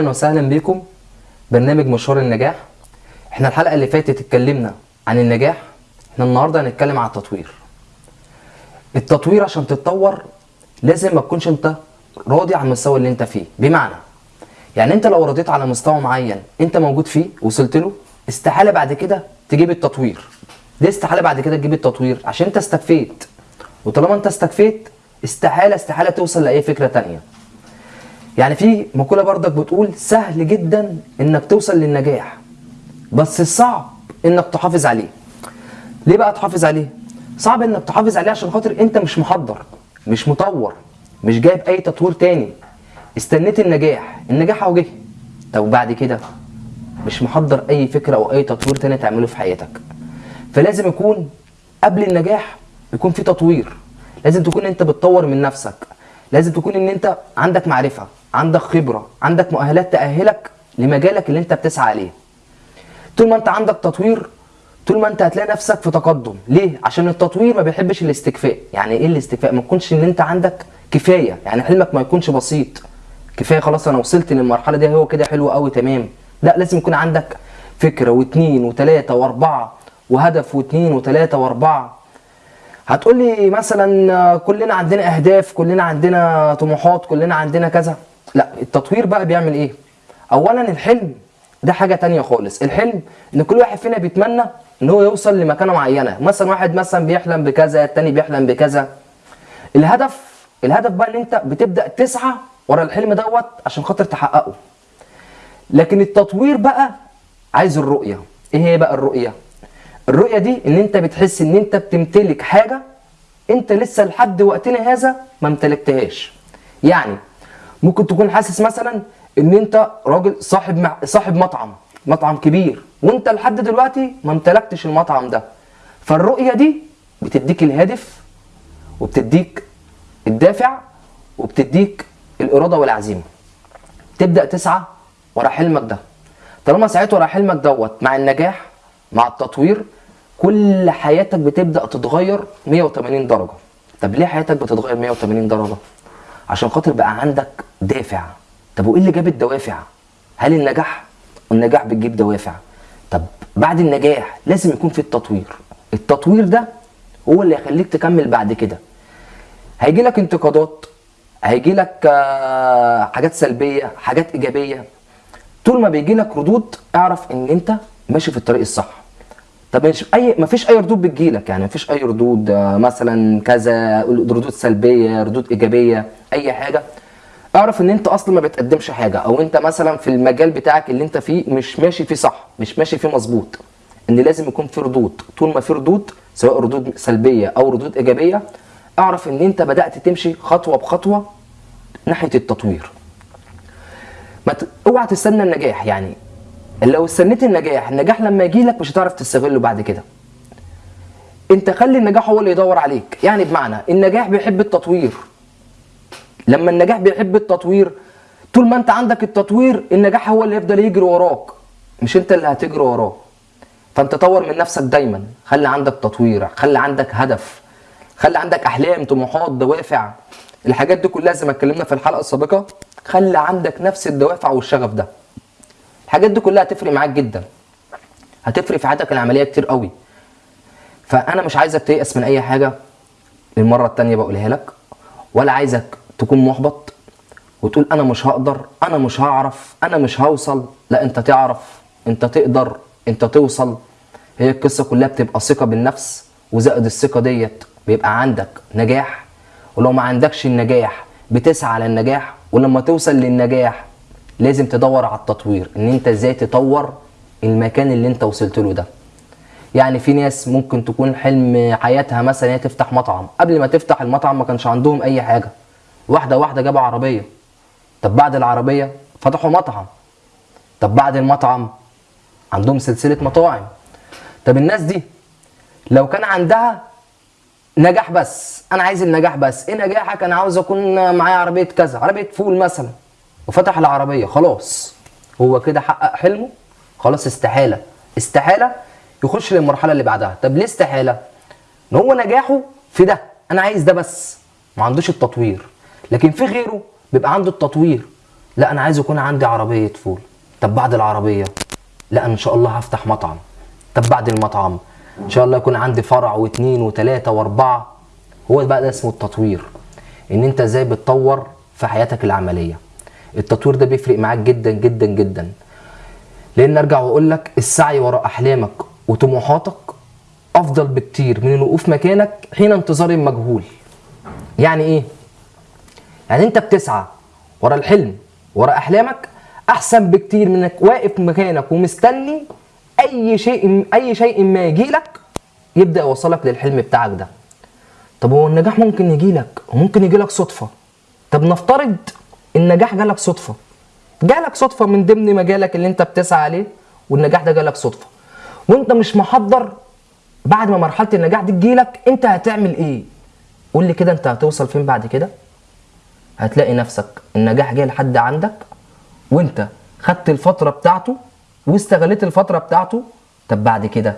أهلا وسهلا بكم برنامج مشوار النجاح. إحنا الحلقة اللي فاتت اتكلمنا عن النجاح. إحنا النهارده هنتكلم عن التطوير. التطوير عشان تتطور لازم ما تكونش انت راضي عن المستوى اللي انت فيه. بمعنى يعني انت لو رضيت على مستوى معين انت موجود فيه وصلت له استحالة بعد كده تجيب التطوير. ليه استحالة بعد كده تجيب التطوير؟ عشان انت استكفيت. وطالما انت استكفيت استحالة استحالة توصل لأي فكرة تانية. يعني في مقولة برضك بتقول سهل جدا إنك توصل للنجاح بس الصعب إنك تحافظ عليه. ليه بقى تحافظ عليه؟ صعب إنك تحافظ عليه عشان خاطر أنت مش محضر مش مطور مش جايب أي تطوير تاني. استنيت النجاح النجاح أهو جه. طب بعد كده؟ مش محضر أي فكرة أو أي تطوير تاني تعمله في حياتك. فلازم يكون قبل النجاح يكون في تطوير. لازم تكون أنت بتطور من نفسك. لازم تكون إن أنت عندك معرفة عندك خبرة عندك مؤهلات تأهلك لمجالك اللي أنت بتسعى عليه. طول ما أنت عندك تطوير طول ما أنت هتلاقي نفسك في تقدم. ليه؟ عشان التطوير ما بيحبش الاستكفاء. يعني إيه الاستكفاء؟ ما تكونش إن أنت عندك كفاية. يعني حلمك ما يكونش بسيط. كفاية خلاص أنا وصلت للمرحلة دي هو كده حلو قوي تمام. لا لازم يكون عندك فكره واثنين وثلاثه وأربعة وهدف واثنين وثلاثه وأربعة. هتقول لي مثلا كلنا عندنا أهداف كلنا عندنا طموحات كلنا عندنا كذا. لا التطوير بقى بيعمل إيه؟ اولا الحلم ده حاجة تانية خالص. الحلم إن كل واحد فينا بيتمنى إن هو يوصل لمكانة معينة. مثلا واحد مثلا بيحلم بكذا التاني بيحلم بكذا. الهدف الهدف بقى إن أنت بتبدأ تسعى ورا الحلم دوت عشان خاطر تحققه. لكن التطوير بقى عايز الرؤية. إيه هي بقى الرؤية؟ الرؤية دي ان انت بتحس ان انت بتمتلك حاجة انت لسه لحد وقتنا هذا ما امتلكتهاش. يعني ممكن تكون حاسس مثلا ان انت راجل صاحب مع... صاحب مطعم مطعم كبير وانت لحد دلوقتي ما امتلكتش المطعم ده. فالرؤية دي بتديك الهدف وبتديك الدافع وبتديك الإرادة والعزيمة. تبدأ تسعى ورا حلمك ده. طالما سعيت ورا حلمك دوت مع النجاح مع التطوير كل حياتك بتبدأ تتغير 180 درجة. طب ليه حياتك بتتغير 180 درجة؟ عشان خاطر بقى عندك دافع. طب وإيه اللي جاب الدوافع؟ هل النجاح؟ النجاح بتجيب دوافع. طب بعد النجاح لازم يكون في التطوير. التطوير ده هو اللي هيخليك تكمل بعد كده. هيجي لك انتقادات هيجي لك حاجات سلبية حاجات إيجابية. طول ما بيجي لك ردود اعرف إن أنت ماشي في الطريق الصح. طب اي ما فيش أي ردود بتجيلك يعني ما فيش أي ردود مثلا كذا ردود سلبية ردود إيجابية أي حاجة. اعرف إن أنت أصلا ما بتقدمش حاجة أو أنت مثلا في المجال بتاعك اللي أنت فيه مش ماشي فيه صح مش ماشي فيه مظبوط إن لازم يكون في ردود. طول ما في ردود سواء ردود سلبية أو ردود إيجابية اعرف إن أنت بدأت تمشي خطوة بخطوة ناحية التطوير. ما ت... اوعى تستنى النجاح يعني. لو استنيت النجاح النجاح لما يجي لك مش هتعرف تستغله بعد كده. انت خلي النجاح هو اللي يدور عليك. يعني بمعنى النجاح بيحب التطوير. لما النجاح بيحب التطوير طول ما انت عندك التطوير النجاح هو اللي يفضل يجري وراك. مش انت اللي هتجري وراه. فانت طور من نفسك دايما. خلي عندك تطوير خلي عندك هدف خلي عندك أحلام طموحات دوافع. الحاجات دي كلها زي ما اتكلمنا في الحلقة السابقة خلي عندك نفس الدوافع والشغف ده. الحاجات دي كلها هتفرق معاك جدا. هتفرق في حياتك العملية كتير قوي. فأنا مش عايزك تيأس من أي حاجة. للمره التانية بقولها لك. ولا عايزك تكون محبط وتقول أنا مش هقدر أنا مش هعرف أنا مش هوصل. لا أنت تعرف أنت تقدر أنت توصل. هي القصة كلها بتبقى ثقة بالنفس. وزائد الثقة ديت بيبقى عندك نجاح. ولو ما عندكش النجاح بتسعى على النجاح ولما توصل للنجاح لازم تدور على التطوير إن أنت إزاي تطور المكان اللي أنت وصلت له ده. يعني في ناس ممكن تكون حلم حياتها مثلا هي تفتح مطعم. قبل ما تفتح المطعم ما كانش عندهم أي حاجة. واحدة واحدة جابوا عربية. طب بعد العربية فتحوا مطعم. طب بعد المطعم عندهم سلسلة مطاعم. طب الناس دي لو كان عندها نجاح بس أنا عايز النجاح بس إيه نجاحك؟ أنا عاوز أكون معايا عربية كذا عربية فول مثلا. وفتح العربية خلاص. هو كده حقق حلمه؟ خلاص استحالة. استحالة يخش للمرحلة اللي بعدها. طب ليه استحالة؟ إن هو نجاحه في ده. أنا عايز ده بس. ما عندوش التطوير. لكن في غيره بيبقى عنده التطوير. لا أنا عايز يكون عندي عربية فول طب بعد العربية؟ لا إن شاء الله هفتح مطعم. طب بعد المطعم؟ إن شاء الله يكون عندي فرع واثنين وثلاثه وأربعة. هو بقى ده اسمه التطوير. إن أنت إزاي بتطور في حياتك العملية. التطوير ده بيفرق معاك جدا جدا جدا. لأن أرجع وأقول لك السعي وراء أحلامك وطموحاتك أفضل بكتير من الوقوف مكانك حين انتظار المجهول. يعني إيه؟ يعني أنت بتسعى ورا الحلم ورا أحلامك أحسن بكتير من إنك واقف مكانك ومستني أي شيء أي شيء ما يجي لك يبدأ يوصلك للحلم بتاعك ده. طب هو النجاح ممكن يجي لك وممكن يجي لك صدفة. طب نفترض النجاح جالك صدفة. جالك صدفة من ضمن مجالك اللي انت بتسعى عليه والنجاح ده جالك صدفة. وانت مش محضر بعد ما مرحلة النجاح دي تجيلك انت هتعمل إيه؟ قول لي كده انت هتوصل فين بعد كده؟ هتلاقي نفسك النجاح جاي لحد عندك وانت خدت الفترة بتاعته واستغليت الفترة بتاعته. طب بعد كده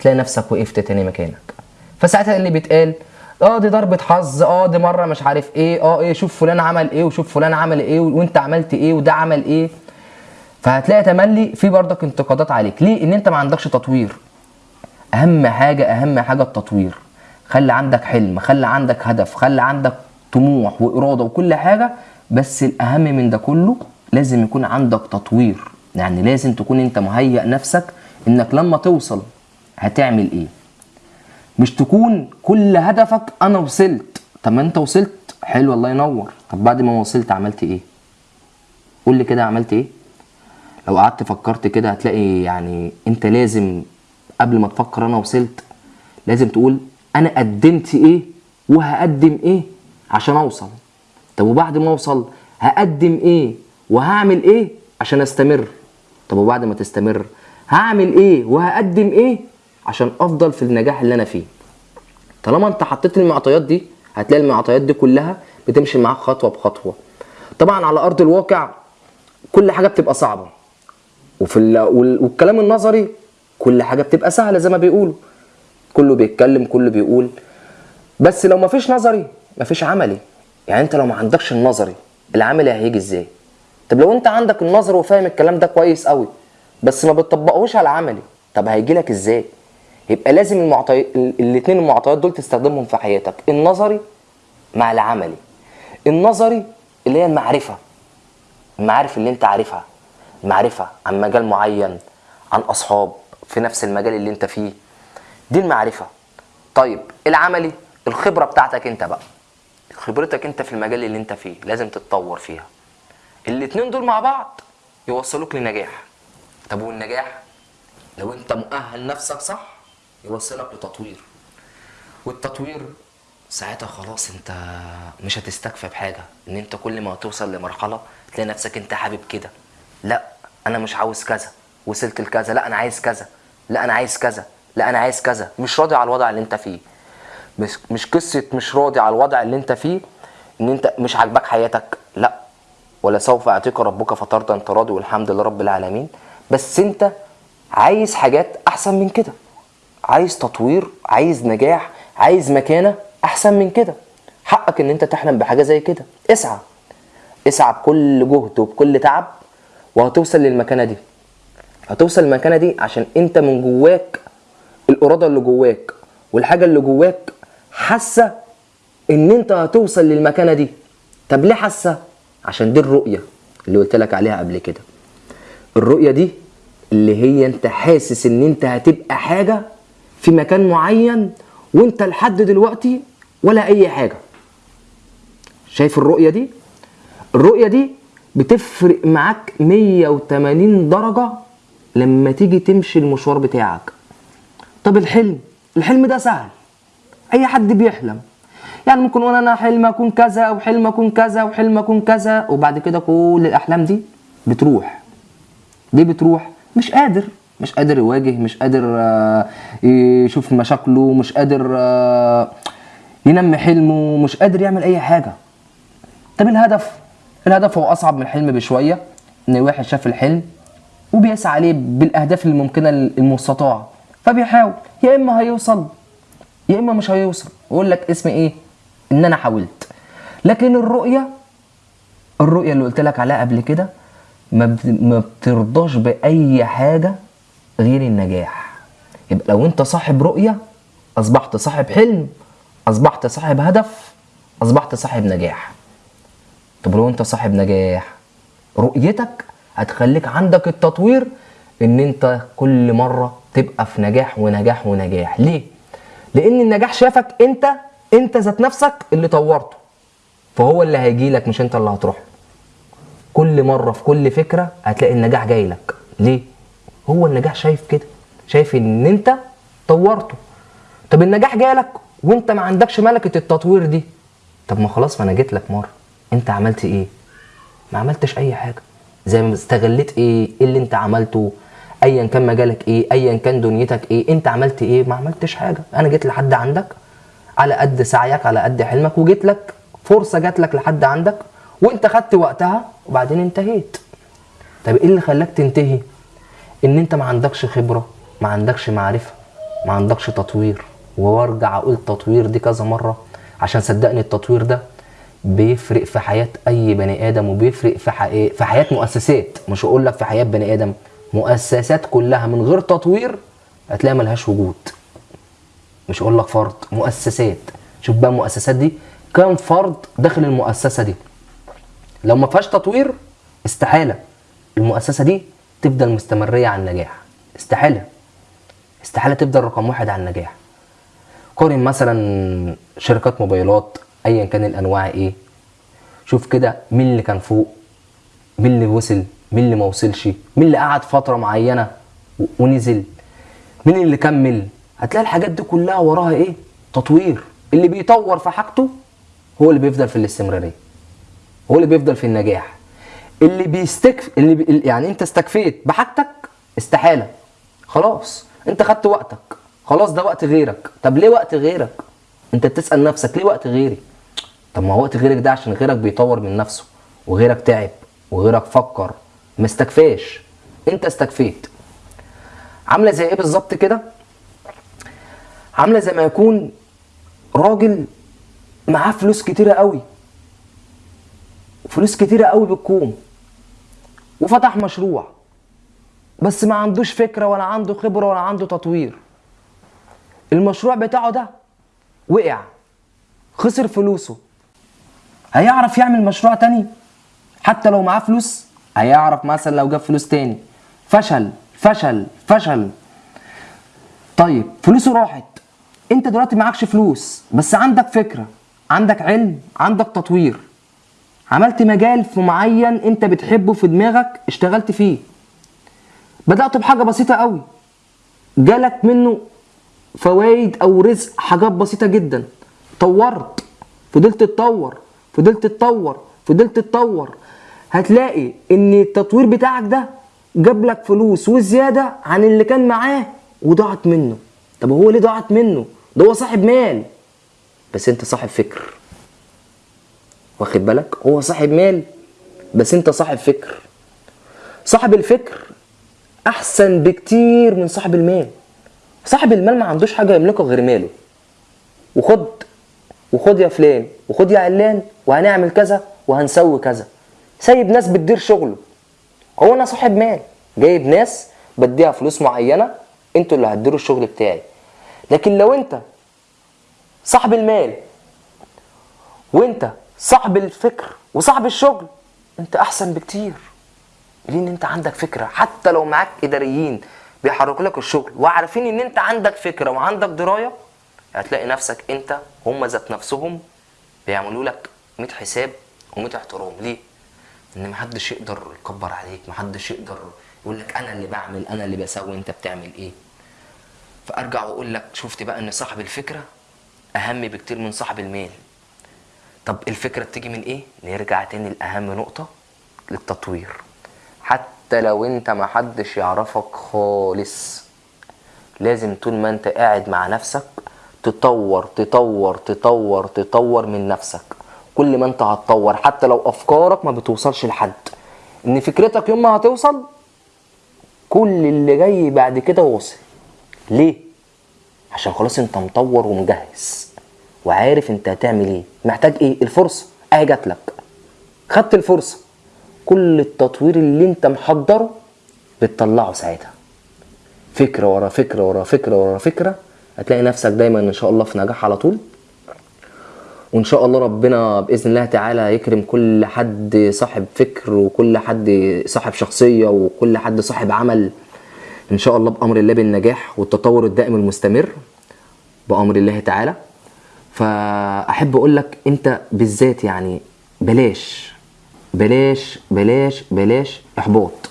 تلاقي نفسك وقفت تاني مكانك. فساعتها اللي بيتقال؟ آه دي ضربة حظ آه دي مرة مش عارف إيه آه إيه شوف فلان عمل إيه وشوف فلان عمل إيه وانت عملت إيه وده عمل إيه. فهتلاقي تملي في برضك انتقادات عليك. ليه؟ ان انت ما عندكش تطوير. اهم حاجة اهم حاجة التطوير. خلي عندك حلم خلي عندك هدف خلي عندك طموح وإرادة وكل حاجة بس الأهم من ده كله لازم يكون عندك تطوير. يعني لازم تكون انت مهيئ نفسك إنك لما توصل هتعمل إيه. مش تكون كل هدفك أنا وصلت. طب ما أنت وصلت. حلو الله ينور. طب بعد ما وصلت عملت إيه؟ قول لي كده عملت إيه؟ لو قعدت فكرت كده هتلاقي يعني أنت لازم قبل ما تفكر أنا وصلت لازم تقول أنا قدمت إيه وهقدم إيه عشان أوصل. طب وبعد ما أوصل هقدم إيه وهعمل إيه عشان أستمر؟ طب وبعد ما تستمر هعمل إيه وهقدم إيه عشان أفضل في النجاح اللي أنا فيه. طالما أنت حطيت المعطيات دي هتلاقي المعطيات دي كلها بتمشي معاك خطوة بخطوة. طبعا على أرض الواقع كل حاجة بتبقى صعبة. وفي ال... وال... والكلام النظري كل حاجة بتبقى سهلة زي ما بيقولوا. كله بيتكلم كله بيقول. بس لو مفيش نظري مفيش عملي. يعني أنت لو ما عندكش النظري العملي هيجي إزاي؟ طب لو أنت عندك النظر وفاهم الكلام ده كويس قوي بس ما بتطبقهوش على العملي طب هيجي لك إزاي؟ يبقى لازم المعطي... الاثنين المعطيات دول تستخدمهم في حياتك. النظري مع العملي. النظري اللي هي المعرفة. المعارف اللي انت عارفها. المعرفة عن مجال معين عن أصحاب في نفس المجال اللي انت فيه. دي المعرفة. طيب العملي الخبرة بتاعتك انت بقى. خبرتك انت في المجال اللي انت فيه. لازم تتطور فيها. الاتنين دول مع بعض يوصلوك لنجاح. طب والنجاح؟ لو انت مؤهل نفسك صح يوصلك لتطوير. والتطوير ساعتها خلاص انت مش هتستكفى بحاجة ان انت كل ما توصل لمرحلة تلاقي نفسك انت حابب كده. لا أنا مش عاوز كذا. وصلت لكذا. لا أنا عايز كذا. لا أنا عايز كذا. لا أنا عايز كذا. مش راضي على الوضع اللي انت فيه. مش مش قصة مش راضي على الوضع اللي انت فيه ان انت مش عاجباك حياتك. لا. ولا سوف يعطيك ربك فترضى انت راضي والحمد لله رب العالمين. بس انت عايز حاجات أحسن من كده. عايز تطوير عايز نجاح عايز مكانة أحسن من كده. حقك إن أنت تحلم بحاجة زي كده. اسعى. اسعى بكل جهد وبكل تعب وهتوصل للمكانة دي. هتوصل للمكانة دي عشان أنت من جواك الإرادة اللي جواك والحاجة اللي جواك حاسة إن أنت هتوصل للمكانة دي. طب ليه حاسة؟ عشان دي الرؤية اللي قلت لك عليها قبل كده. الرؤية دي اللي هي أنت حاسس إن أنت هتبقى حاجة في مكان معين وانت لحد دلوقتي ولا أي حاجة. شايف الرؤية دي؟ الرؤية دي بتفرق معاك 180 درجة لما تيجي تمشي المشوار بتاعك. طب الحلم؟ الحلم ده سهل. أي حد بيحلم. يعني ممكن أقول أنا حلم أكون كذا وحلم أكون كذا وحلم أكون كذا وبعد كده كل الأحلام دي بتروح. ليه بتروح. مش قادر. مش قادر يواجه مش قادر آه، يشوف مشاكله مش قادر آه، ينمي حلمه مش قادر يعمل أي حاجة. طب الهدف؟ الهدف هو أصعب من الحلم بشوية إن الواحد شاف الحلم وبيسعى عليه بالأهداف الممكنة المستطاعة. فبيحاول. يا إما هيوصل يا إما مش هيوصل. يقول لك اسم إيه؟ إن أنا حاولت. لكن الرؤية الرؤية اللي قلت لك عليها قبل كده ما بترضاش بأي حاجة غير النجاح يبقى لو انت صاحب رؤية أصبحت صاحب حلم أصبحت صاحب هدف أصبحت صاحب نجاح طب لو انت صاحب نجاح رؤيتك هتخليك عندك التطوير إن انت كل مرة تبقى في نجاح ونجاح ونجاح ليه؟ لأن النجاح شافك انت انت ذات نفسك اللي طورته فهو اللي هيجي لك مش انت اللي هتروح. كل مرة في كل فكرة هتلاقي النجاح جاي لك ليه؟ هو النجاح شايف كده شايف إن أنت طورته. طب النجاح جالك وأنت ما عندكش ملكة التطوير دي. طب ما خلاص ما أنا جيت لك مرة. أنت عملت إيه؟ ما عملتش أي حاجة. زي ما استغليت إيه؟ إيه اللي أنت عملته؟ ايا كان مجالك إيه؟ ايا كان دنيتك إيه؟ أنت عملت إيه؟ ما عملتش حاجة. أنا جيت لحد عندك على قد سعيك على قد حلمك وجيت لك فرصة جات لك لحد عندك وأنت خدت وقتها وبعدين انتهيت. طب إيه اللي خلاك تنتهي؟ إن أنت ما عندكش خبرة ما عندكش معرفة ما عندكش تطوير. وارجع أقول تطوير دي كذا مرة عشان صدقني التطوير ده بيفرق في حياة أي بني آدم وبيفرق في حي... في حياة مؤسسات. مش هقول لك في حياة بني آدم مؤسسات كلها من غير تطوير هتلاقي ملهاش وجود. مش هقول لك فرد مؤسسات. شوف بقى المؤسسات دي كام فرد داخل المؤسسة دي؟ لو ما فيهاش تطوير استحالة. المؤسسة دي تفضل مستمرية على النجاح. استحالة. استحالة تفضل رقم واحد على النجاح. قارن مثلا شركات موبايلات ايا كان الأنواع إيه. شوف كده مين اللي كان فوق مين اللي وصل مين اللي ما وصلش مين اللي قعد فترة معينة ونزل مين اللي كمل. هتلاقي الحاجات دي كلها وراها إيه؟ تطوير. اللي بيطور في حاجته هو اللي بيفضل في الاستمرارية. هو اللي بيفضل في النجاح. اللي بيستكف اللي بي... يعني انت استكفيت بحاجتك استحالة. خلاص. انت خدت وقتك. خلاص ده وقت غيرك. طب ليه وقت غيرك؟ انت بتسأل نفسك ليه وقت غيري؟ طب ما هو وقت غيرك ده عشان غيرك بيطور من نفسه وغيرك تعب وغيرك فكر. ما استكفاش. انت استكفيت. عاملة زي إيه بالظبط كده؟ عاملة زي ما يكون راجل معاه فلوس كتيرة قوي. فلوس كتيرة قوي بالكوم. وفتح مشروع. بس ما عندوش فكرة ولا عنده خبرة ولا عنده تطوير. المشروع بتاعه ده وقع. خسر فلوسه. هيعرف يعمل مشروع تاني؟ حتى لو معاه فلوس هيعرف مثلا لو جاب فلوس تاني. فشل فشل فشل. طيب فلوسه راحت. انت دلوقتي معكش فلوس بس عندك فكرة عندك علم عندك تطوير. عملت مجال في معين انت بتحبه في دماغك اشتغلت فيه. بدأت بحاجة بسيطة قوي. جالك منه فوائد أو رزق حاجات بسيطة جدا. طورت. فضلت تتطور فضلت تتطور فضلت تتطور هتلاقي إن التطوير بتاعك ده جاب لك فلوس وزيادة عن اللي كان معاه وضاعت منه. طب هو ليه ضاعت منه؟ ده هو صاحب مال. بس أنت صاحب فكر. واخد بالك؟ هو صاحب مال بس انت صاحب فكر. صاحب الفكر احسن بكتير من صاحب المال. صاحب المال ما عندوش حاجة يملكها غير ماله. وخد وخد يا فلان وخد يا علان وهنعمل كذا وهنسوي كذا. سايب ناس بتدير شغله. هو أنا صاحب مال. جايب ناس بديها فلوس معينة أنتوا اللي هتديروا الشغل بتاعي. لكن لو انت صاحب المال وانت صاحب الفكر وصاحب الشغل. انت احسن بكتير. لأن انت عندك فكرة. حتى لو معاك إداريين بيحركوا لك الشغل وعارفين إن انت عندك فكرة وعندك دراية هتلاقي نفسك انت هم ذات نفسهم بيعملوا لك 100 حساب و100 احترام. ليه؟ إن محدش يقدر يكبر عليك محدش يقدر يقول لك أنا اللي بعمل أنا اللي بسوي أنت بتعمل إيه؟ فأرجع وأقول لك شفت بقى إن صاحب الفكرة أهم بكتير من صاحب المال. طب الفكرة بتيجي من إيه؟ نرجع تاني لأهم نقطة للتطوير. حتى لو أنت محدش يعرفك خالص لازم طول ما أنت قاعد مع نفسك تطور تطور تطور تطور من نفسك. كل ما أنت هتطور حتى لو أفكارك ما بتوصلش لحد. إن فكرتك يوم ما هتوصل كل اللي جاي بعد كده وصل ليه؟ عشان خلاص أنت مطور ومجهز. وعارف انت هتعمل إيه. محتاج إيه؟ الفرصة. اهي جات لك. خدت الفرصة. كل التطوير اللي انت محضره بتطلعه ساعتها. فكرة ورا فكرة ورا فكرة ورا فكرة. هتلاقي نفسك دايما إن شاء الله في نجاح على طول. وإن شاء الله ربنا بإذن الله تعالى يكرم كل حد صاحب فكر وكل حد صاحب شخصية وكل حد صاحب عمل. إن شاء الله بأمر الله بالنجاح والتطور الدائم المستمر. بأمر الله تعالى. فأحب أقول لك أنت بالذات يعني بلاش بلاش بلاش بلاش إحباط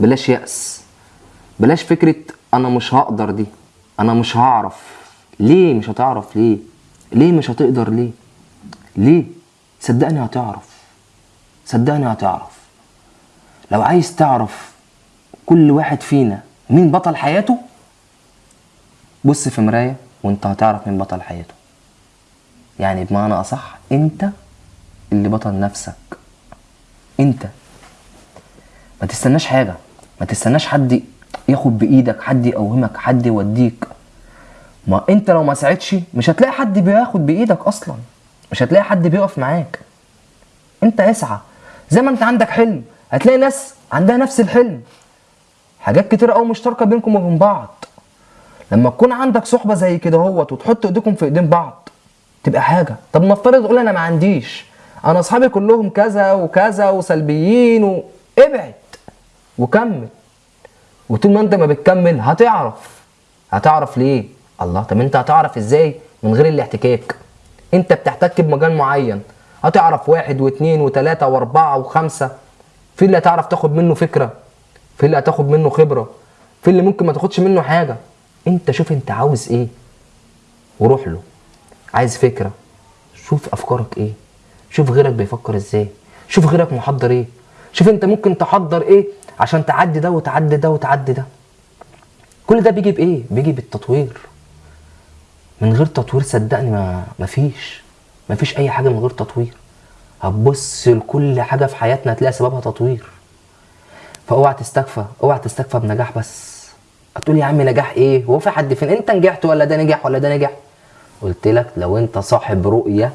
بلاش يأس بلاش فكرة أنا مش هقدر دي أنا مش هعرف. ليه مش هتعرف؟ ليه؟ ليه مش هتقدر؟ ليه؟ ليه؟ صدقني هتعرف صدقني هتعرف. لو عايز تعرف كل واحد فينا مين بطل حياته بص في مراية وأنت هتعرف مين بطل حياته. يعني بمعنى أصح أنت اللي بطل نفسك. أنت. ما تستناش حاجة. ما تستناش حد ياخد بإيدك حد يقومك حد يوديك. ما أنت لو ما ساعدش مش هتلاقي حد بياخد بإيدك أصلا. مش هتلاقي حد بيقف معاك. أنت اسعى. زي ما أنت عندك حلم. هتلاقي ناس عندها نفس الحلم. حاجات كتير قوي مشتركة بينكم وبين بعض. لما تكون عندك صحبة زي كده اهوت وتحط إيديكم في إيدين بعض تبقى حاجة. طب نفترض تقول أنا ما عنديش. أنا أصحابي كلهم كذا وكذا وسلبيين و... ابعد وكمل. وطول ما أنت ما بتكمل هتعرف. هتعرف ليه؟ الله طب أنت هتعرف إزاي؟ من غير الاحتكاك. أنت بتحتك بمجال معين. هتعرف واحد واثنين وثلاثة وأربعة وخمسة. في اللي هتعرف تاخد منه فكرة. في اللي هتاخد منه خبرة. في اللي ممكن ما تاخدش منه حاجة. أنت شوف أنت عاوز إيه. وروح له. عايز فكرة. شوف أفكارك إيه. شوف غيرك بيفكر إزاي. شوف غيرك محضر إيه. شوف أنت ممكن تحضر إيه عشان تعدي ده وتعدي ده وتعدي ده. كل ده بيجي بإيه؟ بيجي بالتطوير. من غير تطوير صدقني ما مفيش مفيش أي حاجة من غير تطوير. هتبص لكل حاجة في حياتنا هتلاقي سببها تطوير. فأوعى تستكفى. أوعى تستكفى بنجاح بس. هتقول يا عم نجاح إيه؟ هو في حد فين؟ أنت نجحت ولا ده نجح ولا ده نجح قلت لك لو انت صاحب رؤية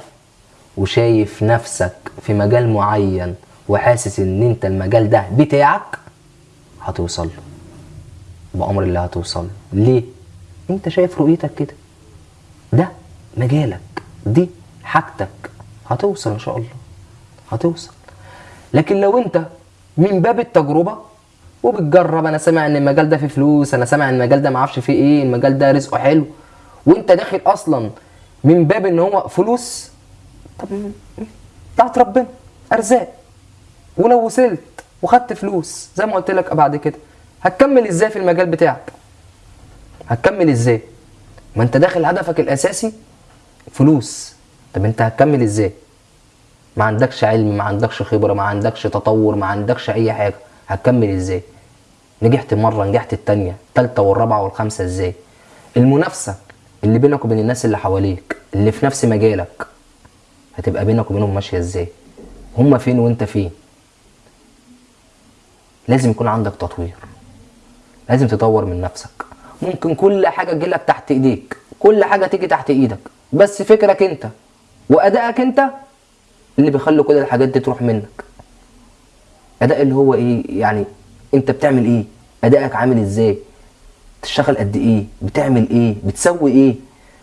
وشايف نفسك في مجال معين وحاسس ان انت المجال ده بتاعك هتوصل له. بأمر الله هتوصل له. ليه؟ انت شايف رؤيتك كده. ده مجالك. دي حاجتك. هتوصل ان شاء الله. هتوصل. لكن لو انت من باب التجربة وبتجرب أنا سامع ان المجال ده فيه فلوس أنا سامع ان المجال ده معرفش فيه إيه المجال ده رزقه حلو وانت داخل أصلا من باب ان هو فلوس طب بتاعت ربنا ارزاق. ولو وصلت وخدت فلوس زي ما قلت لك بعد كده هتكمل إزاي في المجال بتاعك؟ هتكمل إزاي؟ ما انت داخل هدفك الاساسي فلوس. طب انت هتكمل إزاي؟ ما عندكش علم ما عندكش خبرة ما عندكش تطور ما عندكش اي حاجة. هتكمل إزاي؟ نجحت مرة نجحت التانية التالتة والرابعة والخامسة إزاي؟ المنافسة. اللي بينك وبين الناس اللي حواليك اللي في نفس مجالك هتبقى بينك وبينهم ماشية إزاي؟ هما فين وأنت فين؟ لازم يكون عندك تطوير. لازم تطور من نفسك. ممكن كل حاجة تجيلك تحت إيديك كل حاجة تيجي تحت إيدك بس فكرك أنت وأدائك أنت اللي بيخلي كل الحاجات دي تروح منك. أداء اللي هو إيه؟ يعني أنت بتعمل إيه؟ أدائك عامل إزاي؟ تشتغل قد إيه؟ بتعمل إيه؟ بتسوي إيه؟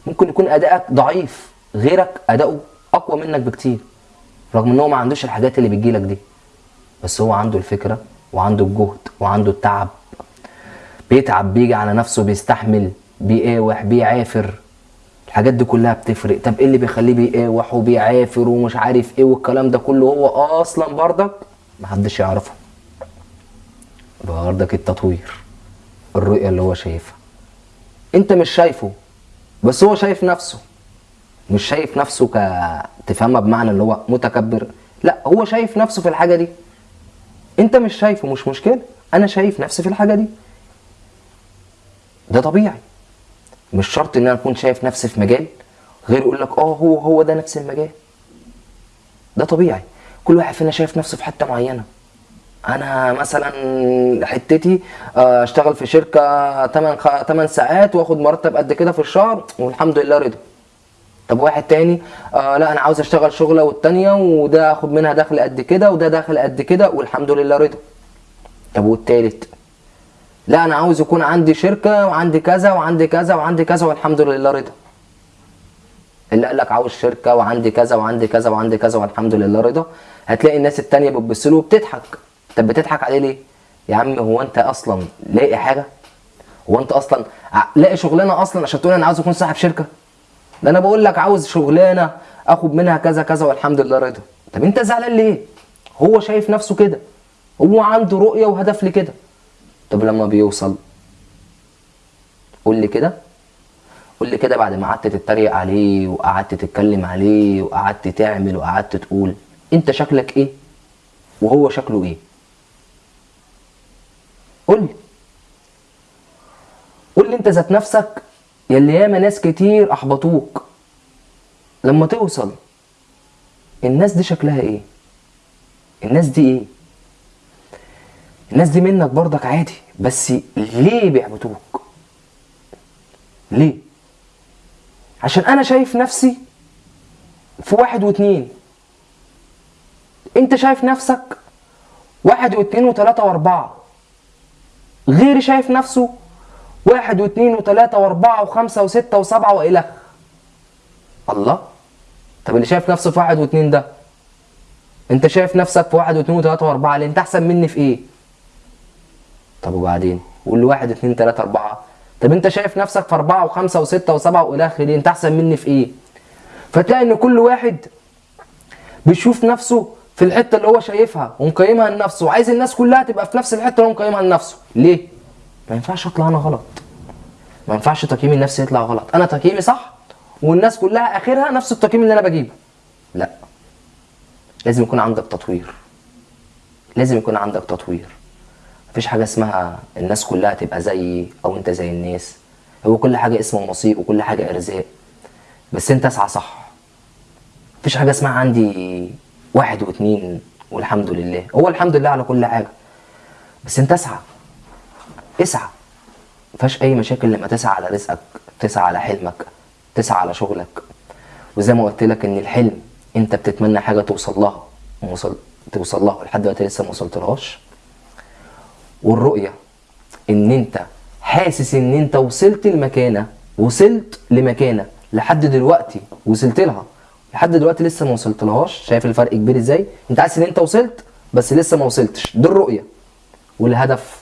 ممكن يكون أدائك ضعيف غيرك أداؤه أقوى منك بكتير رغم إن هو ما عندوش الحاجات اللي بتجيلك دي. بس هو عنده الفكرة وعنده الجهد وعنده التعب. بيتعب بيجي على نفسه بيستحمل بيقاوح بيعافر. الحاجات دي كلها بتفرق. طب إيه اللي بيخليه بيقاوح وبيعافر ومش عارف إيه والكلام ده كله؟ هو أصلا برضك محدش يعرفه. برضك التطوير. الرؤية اللي هو شايفها. انت مش شايفه بس هو شايف نفسه. مش شايف نفسه ك تفهمها بمعنى اللي هو متكبر. لا هو شايف نفسه في الحاجة دي. انت مش شايفه مش مشكلة. أنا شايف نفسي في الحاجة دي. ده طبيعي. مش شرط ان أنا اكون شايف نفسي في مجال غير يقول لك آه هو هو ده نفس المجال. ده طبيعي. كل واحد فينا شايف نفسه في حتة معينة. أنا مثلا حتتي آه، أشتغل في شركة 8 8 ساعات وآخد مرتب قد كده في الشهر والحمد لله رضا. طب واحد تاني آه لا أنا عاوز أشتغل شغلة والتانية وده آخد منها دخل قد كده وده دخل قد كده والحمد لله رضا. طب والتالت؟ لا أنا عاوز يكون عندي شركة وعندي كذا وعندي كذا وعندي كذا والحمد لله رضا. اللي قال لك عاوز شركة وعندي كذا وعندي كذا وعندي كذا والحمد لله رضا هتلاقي الناس التانية بتبص له وبتضحك. طب بتضحك عليه ليه؟ يا عم هو انت أصلا لاقي حاجة؟ هو انت أصلا لاقي شغلانة أصلا عشان تقول أنا عاوز أكون صاحب شركة؟ ده أنا بقول لك عاوز شغلانة آخد منها كذا كذا والحمد لله رضا. طب أنت زعلان ليه؟ هو شايف نفسه كده. هو عنده رؤية وهدف لكده. طب لما بيوصل؟ قول لي كده. قول لي كده بعد ما قعدت تتريق عليه وقعدت تتكلم عليه وقعدت تعمل وقعدت تقول أنت شكلك إيه؟ وهو شكله إيه؟ قول لي. قول لي انت ذات نفسك يلي ياما ناس كتير أحبطوك. لما توصل الناس دي شكلها إيه؟ الناس دي إيه؟ الناس دي منك برضك عادي بس ليه بيحبطوك؟ ليه؟ عشان أنا شايف نفسي في واحد واتنين. أنت شايف نفسك واحد واتنين وتلاتة وأربعة. غيري شايف نفسه واحد واثنين وثلاثة وأربعة وخمسة وستة وسبعة وإلخ الله؟ طب اللي شايف نفسه في واحد واثنين ده؟ انت شايف نفسك في واحد واثنين وثلاثة وأربعة ليه انت أحسن مني في إيه؟ طب وبعدين؟ قول له واحد اثنين ثلاثة أربعة. طب انت شايف نفسك في أربعة وخمسة وستة وسبعة وإلخ ليه انت أحسن مني في إيه؟ فتلاقي إن كل واحد بيشوف نفسه في الحتة اللي هو شايفها ومقيمها لنفسه وعايز الناس كلها تبقى في نفس الحتة اللي هو مقيمها لنفسه. ليه؟ ما ينفعش اطلع أنا غلط. ما ينفعش تقييمي النفسي يطلع غلط. أنا تقييمي صح والناس كلها آخرها نفس التقييم اللي أنا بجيبه. لا. لازم يكون عندك تطوير. لازم يكون عندك تطوير. مفيش حاجة اسمها الناس كلها تبقى زيي أو أنت زي الناس. هو كل حاجة اسمه نصيب وكل حاجة إرزاق. بس أنت اسعى صح. مفيش حاجة اسمها عندي واحد واتنين والحمد لله. هو الحمد لله على كل حاجة. بس انت اسعى. اسعى. مفيهاش أي مشاكل لما تسعى على رزقك تسعى على حلمك تسعى على شغلك. وزي ما قلت لك إن الحلم أنت بتتمنى حاجة توصل لها. وصل توصل لها. لحد دلوقتي لسه ما وصلتلهاش. والرؤية إن أنت حاسس إن أنت وصلت لمكانة وصلت لمكانة لحد دلوقتي وصلت لها. لحد دلوقتي لسه ما وصلتلهاش. شايف الفرق كبير إزاي؟ انت حاسس ان انت وصلت بس لسه ما وصلتش. دي الرؤية. والهدف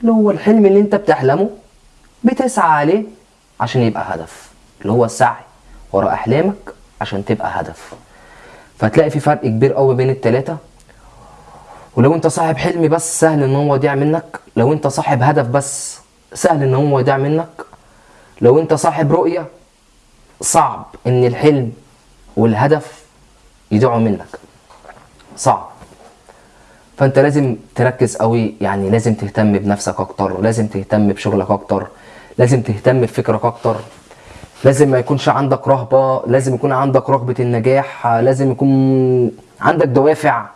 اللي هو الحلم اللي انت بتحلمه بتسعى عليه عشان يبقى هدف. اللي هو السعي ورا أحلامك عشان تبقى هدف. فتلاقي في فرق كبير قوي بين التلاتة. ولو انت صاحب حلم بس سهل ان هو يضيع منك لو انت صاحب هدف بس سهل ان هو يضيع منك لو انت صاحب رؤية صعب ان الحلم والهدف يضيعوا منك. صعب. فأنت لازم تركز قوي يعني لازم تهتم بنفسك أكتر لازم تهتم بشغلك أكتر لازم تهتم بفكرك أكتر. لازم ما يكونش عندك رهبة لازم يكون عندك رغبة النجاح لازم يكون عندك دوافع.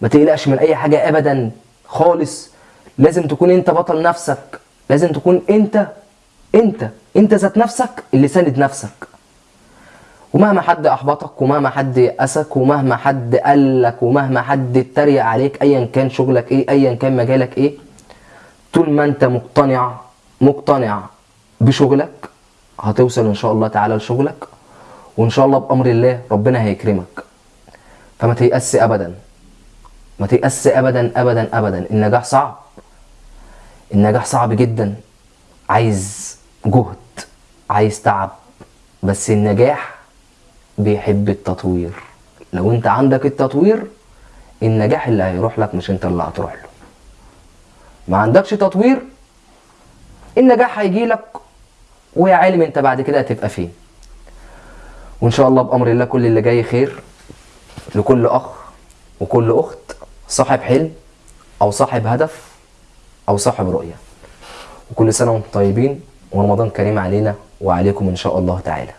ما تقلقش من أي حاجة ابدا خالص. لازم تكون أنت بطل نفسك. لازم تكون أنت أنت أنت ذات نفسك اللي ساند نفسك. ومهما حد أحبطك ومهما حد يأسك ومهما حد قالك ومهما حد اتريق عليك ايا كان شغلك إيه ايا كان مجالك إيه طول ما أنت مقتنع مقتنع بشغلك هتوصل إن شاء الله تعالى لشغلك وإن شاء الله بأمر الله ربنا هيكرمك. فما تيأس ابدا. ما تيأس ابدا ابدا ابدا. النجاح صعب. النجاح صعب جدا. عايز جهد عايز تعب. بس النجاح بيحب التطوير. لو انت عندك التطوير النجاح اللي هيروح لك مش انت اللي هتروح له. ما عندكش تطوير النجاح هيجي لك ويا عالم انت بعد كده هتبقى فين. وإن شاء الله بأمر الله كل اللي جاي خير لكل أخ وكل أخت صاحب حلم أو صاحب هدف أو صاحب رؤية. وكل سنة وإنتم طيبين ورمضان كريم علينا وعليكم إن شاء الله تعالى.